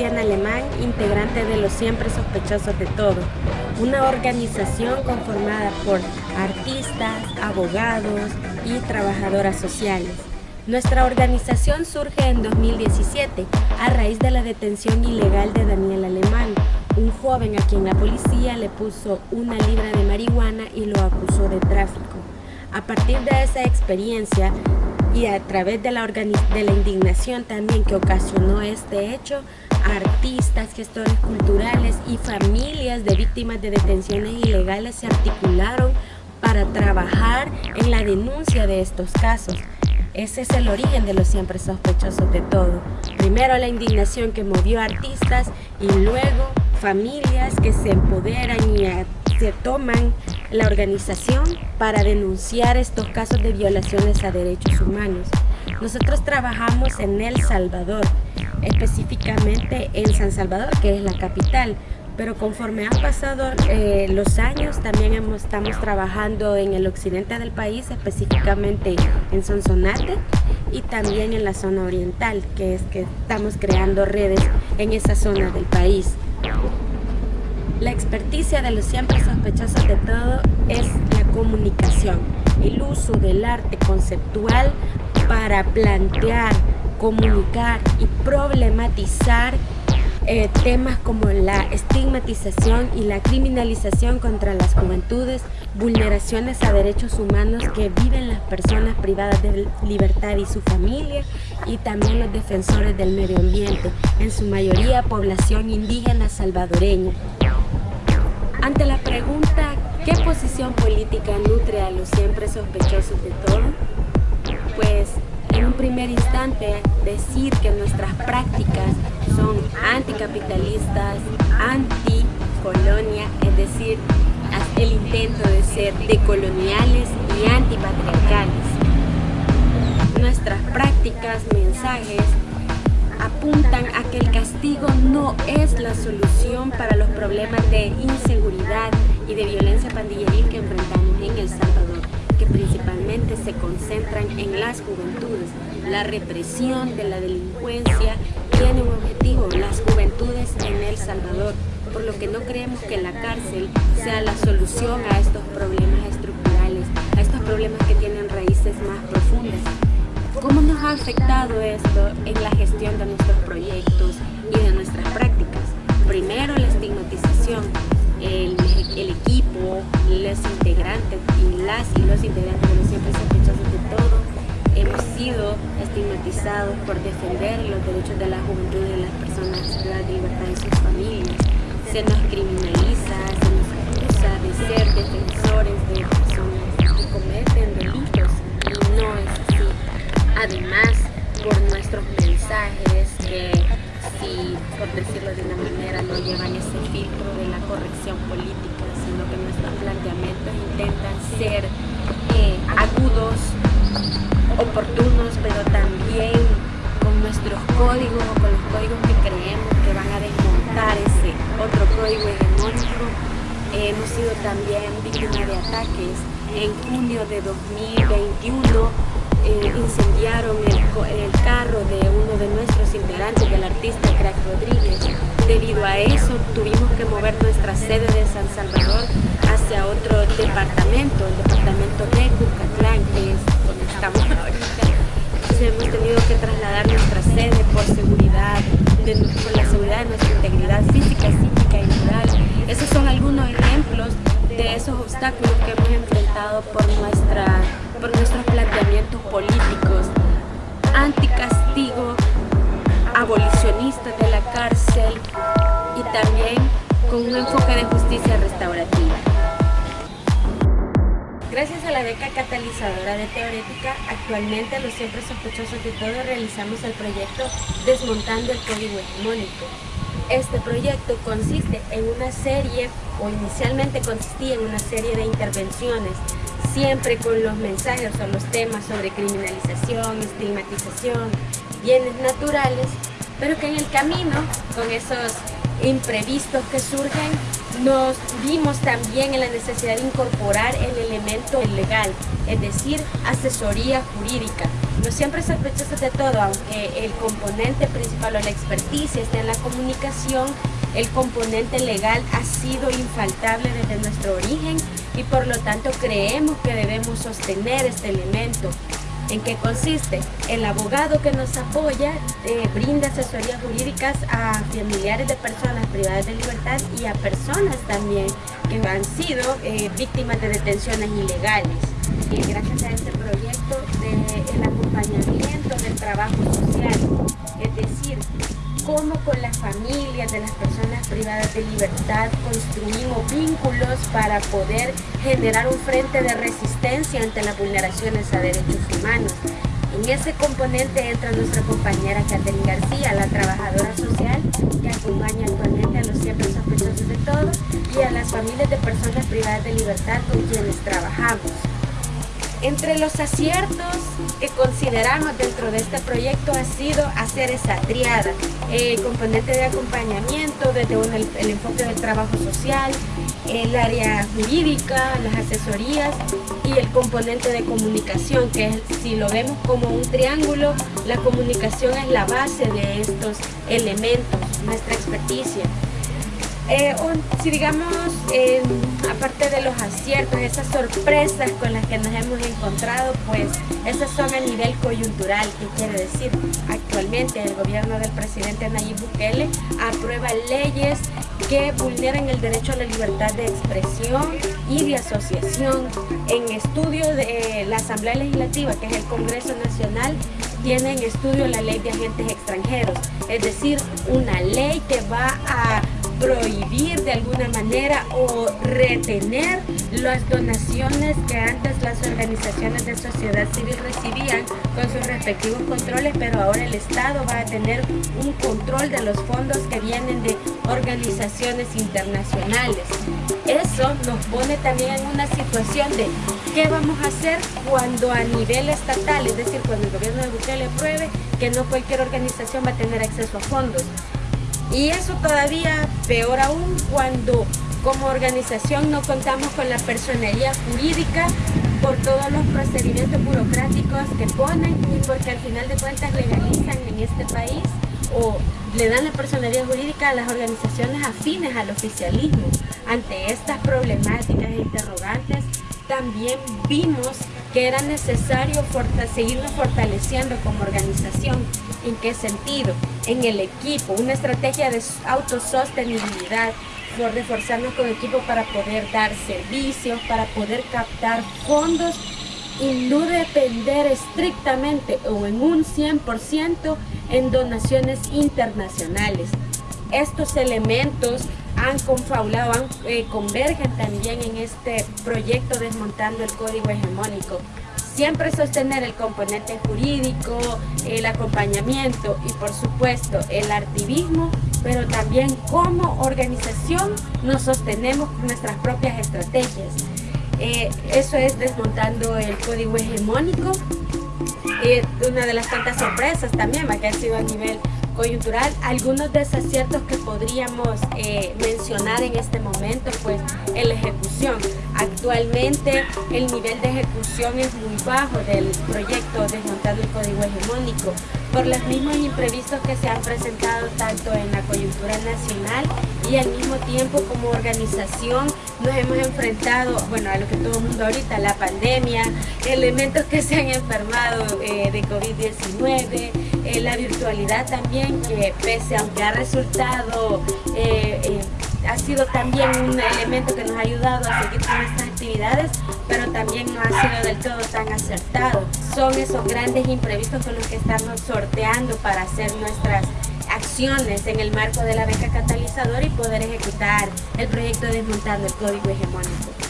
Diana Alemán, integrante de Los Siempre Sospechosos de Todo, una organización conformada por artistas, abogados y trabajadoras sociales. Nuestra organización surge en 2017 a raíz de la detención ilegal de Daniel Alemán, un joven a quien la policía le puso una libra de marihuana y lo acusó de tráfico. A partir de esa experiencia y a través de la, de la indignación también que ocasionó este hecho, artistas, gestores culturales y familias de víctimas de detenciones ilegales se articularon para trabajar en la denuncia de estos casos. Ese es el origen de los siempre sospechosos de todo. Primero la indignación que movió a artistas y luego familias que se empoderan y se toman la organización para denunciar estos casos de violaciones a derechos humanos. Nosotros trabajamos en El Salvador, específicamente en San Salvador, que es la capital, pero conforme han pasado eh, los años también estamos trabajando en el occidente del país, específicamente en Sonsonate y también en la zona oriental, que es que estamos creando redes en esa zona del país. La experticia de los siempre sospechosos de todo es la comunicación, el uso del arte conceptual para plantear, comunicar y problematizar eh, temas como la estigmatización y la criminalización contra las juventudes, vulneraciones a derechos humanos que viven las personas privadas de libertad y su familia y también los defensores del medio ambiente, en su mayoría población indígena salvadoreña. Ante la pregunta ¿qué posición política nutre a los siempre sospechosos de todo? Pues en un primer instante decir que nuestras prácticas son anticapitalistas, anticolonia, es decir, el intento de ser decoloniales y antipatriarcales. Nuestras prácticas, mensajes, apuntan a que el castigo no es la solución para los problemas de inseguridad y de violencia pandilleril que enfrentamos en El Salvador que principalmente se concentran en las juventudes. La represión de la delincuencia tiene un objetivo, las juventudes en El Salvador, por lo que no creemos que la cárcel sea la solución a estos problemas estructurales, a estos problemas que tienen raíces más profundas. ¿Cómo nos ha afectado esto en la gestión de nuestros proyectos y de nuestras prácticas? Primero, la estigmatización, el, equipo, los integrantes y las y los integrantes de siempre sospechosos de todo hemos sido estigmatizados por defender los derechos de la juventud y de las personas de libertad de sus familias. Se nos criminaliza, se nos acusa de ser defensores de personas que cometen Además, por nuestros mensajes que si, por decirlo de una manera, no llevan ese filtro de la corrección política, sino que nuestros planteamientos intentan ser eh, agudos, oportunos, pero también con nuestros códigos o con los códigos que creemos que van a desmontar ese otro código hegemónico. hemos sido también víctimas de ataques. En junio de 2021 eh, incendiaron el, el, carro de uno de nuestros integrantes, del artista Crack Rodríguez. Debido a eso tuvimos que mover nuestra sede de San Salvador hacia otro departamento, el departamento de Cucatlán, que es donde estamos ahorita. Entonces hemos tenido que trasladar nuestra sede por seguridad, por la seguridad de nuestra integridad física, psíquica y moral. Esos son algunos ejemplos de esos obstáculos que hemos enfrentado por, nuestra, por nuestros de la cárcel y también con un enfoque de justicia restaurativa. Gracias a la beca catalizadora de Teorética, actualmente los siempre sospechosos de todo realizamos el proyecto Desmontando el Código Hegemónico, este proyecto consiste en una serie, o inicialmente consistía en una serie de intervenciones, siempre con los mensajes o los temas sobre criminalización, estigmatización, bienes naturales, pero que en el camino, con esos imprevistos que surgen, nos vimos también en la necesidad de incorporar el elemento legal, es decir, asesoría jurídica. No siempre sospechosos de todo, aunque el componente principal o la experticia está en la comunicación, el componente legal ha sido infaltable desde nuestro origen y por lo tanto creemos que debemos sostener este elemento. ¿En qué consiste? El abogado que nos apoya eh, brinda asesorías jurídicas a familiares de personas privadas de libertad y a personas también que han sido eh, víctimas de detenciones ilegales. Y gracias a este proyecto del acompañamiento del trabajo social, es decir, cómo con las familias de las personas privadas de libertad construimos vínculos para poder generar un frente de resistencia ante las vulneraciones a derechos humanos. En ese componente entra nuestra compañera Catherine García, la trabajadora social que acompaña actualmente a los siempre sospechosos de todo y a las familias de personas privadas de libertad con quienes trabajamos. Entre los aciertos que consideramos dentro de este proyecto ha sido hacer esa triada, el componente de acompañamiento desde el, enfoque del trabajo social, el área jurídica, las asesorías y el componente de comunicación, que si lo vemos como un triángulo, la comunicación es la base de estos elementos, nuestra experticia. Eh, si digamos, aparte de los aciertos, esas sorpresas con las que nos hemos encontrado, pues esas son a nivel coyuntural, que quiere decir, actualmente el gobierno del presidente Nayib Bukele aprueba leyes que vulneran el derecho a la libertad de expresión y de asociación. En estudio de la Asamblea Legislativa, que es el Congreso Nacional, tiene en estudio la ley de agentes extranjeros, es decir, una ley que va a prohibir de alguna manera o retener las donaciones que antes las organizaciones de sociedad civil recibían con sus respectivos controles, pero ahora el Estado va a tener un control de los fondos que vienen de organizaciones internacionales. Eso nos pone también en una situación de qué vamos a hacer cuando a nivel estatal, es decir, cuando el gobierno de Bukele apruebe que no cualquier organización va a tener acceso a fondos. Y eso todavía peor aún cuando como organización no contamos con la personería jurídica por todos los procedimientos burocráticos que ponen y porque al final de cuentas legalizan en este país o le dan la personería jurídica a las organizaciones afines al oficialismo. Ante estas problemáticas e interrogantes, también vimos que era necesario seguirnos fortaleciendo como organización. ¿En qué sentido? En el equipo, una estrategia de autosostenibilidad, por reforzarnos con equipo para poder dar servicios, para poder captar fondos y no depender estrictamente o en un 100% en donaciones internacionales. Estos elementos han confabulado, eh, convergen también en este proyecto Desmontando el Código Hegemónico. Siempre sostener el componente jurídico, el acompañamiento y por supuesto el activismo, pero también como organización nos sostenemos con nuestras propias estrategias. Eh, eso es desmontando el código hegemónico. y una de las tantas sorpresas también que ha sido a nivel coyuntural, algunos desaciertos que podríamos eh, mencionar en este momento, pues en la ejecución. Actualmente el nivel de ejecución es muy bajo del proyecto Desmontando el Código Hegemónico por los mismos imprevistos que se han presentado tanto en la coyuntura nacional y al mismo tiempo como organización nos hemos enfrentado, bueno, a lo que todo el mundo ahorita, la pandemia, elementos que se han enfermado eh, de COVID-19, eh, la virtualidad también, que pese aunque ha resultado, eh, ha sido también un elemento que nos ha ayudado a seguir con estas actividades, pero también no ha sido del todo tan acertado. Son esos grandes imprevistos con los que estamos sorteando para hacer nuestras acciones en el marco de la beca catalizadora y poder ejecutar el proyecto Desmontando el Código Hegemónico.